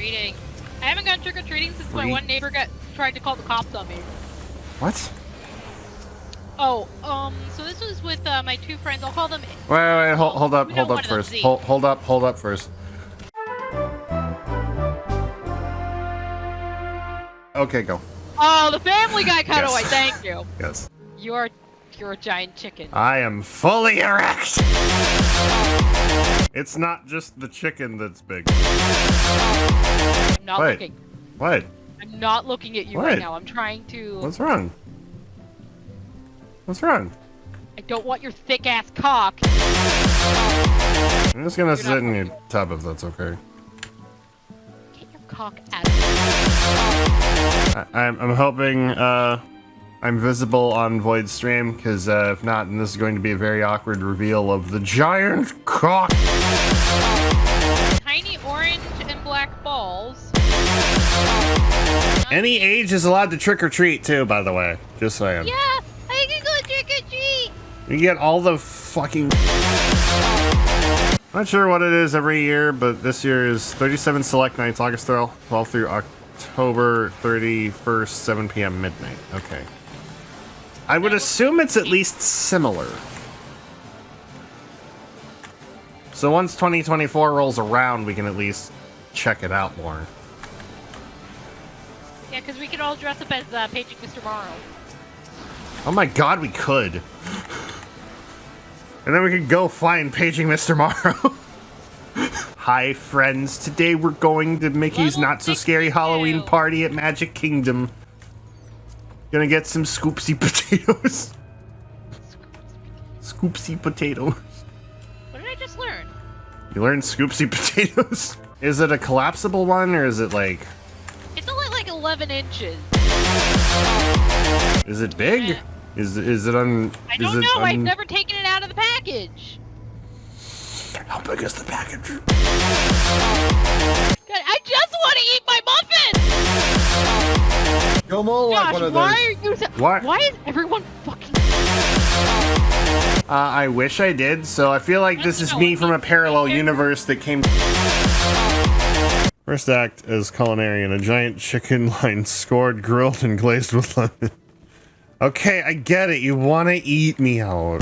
treating. I haven't gone trick or treating since my one neighbor got tried to call the cops on me. What? Oh, um, so this was with uh, my two friends. I'll call them. Wait, wait, wait hold, hold up, hold up first. Hold, hold up, hold up first. Okay, go. Oh, the Family Guy cutaway. Yes. Thank you. Yes. You're you're a giant chicken. I am fully erect. It's not just the chicken that's big. I'm not Wait. looking. What? I'm not looking at you What? right now. I'm trying to. What's wrong? What's wrong? I don't want your thick ass cock. I'm just gonna You're sit in your tub if that's okay. Get your cock out. of I, I'm, I'm hoping uh, I'm visible on Void Stream, because uh, if not, then this is going to be a very awkward reveal of the giant cock. Tiny orange and black balls. Any age is allowed to trick or treat too, by the way. Just saying. Yeah, I can go trick or treat. You get all the fucking. Not sure what it is every year, but this year is 37 select nights, August 12th 12th through October 31st, 7 p.m. midnight. Okay. I would assume it's at least similar. So once 2024 rolls around, we can at least check it out more. Yeah, because we could all dress up as uh, Paging Mr. Morrow. Oh my god, we could. And then we could go find Paging Mr. Morrow. Hi, friends. Today we're going to Mickey's Level Not So Scary Halloween party at Magic Kingdom. Gonna get some scoopsy potatoes. Scoopsy potatoes. What did I just learn? You learned scoopsy potatoes? Is it a collapsible one or is it like. It's only like 11 inches. Is it big? Yeah. Is, is it un. I don't know. I've never taken it out of the package. How big is the package? Muffin. Go more like Gosh, one of why are you? So- Why- Why is everyone fucking? Uh, I wish I did, so I feel like this is me from a parallel universe that came. First act as culinarian, a giant chicken line scored, grilled, and glazed with lemon. Okay, I get it. You want to eat me out.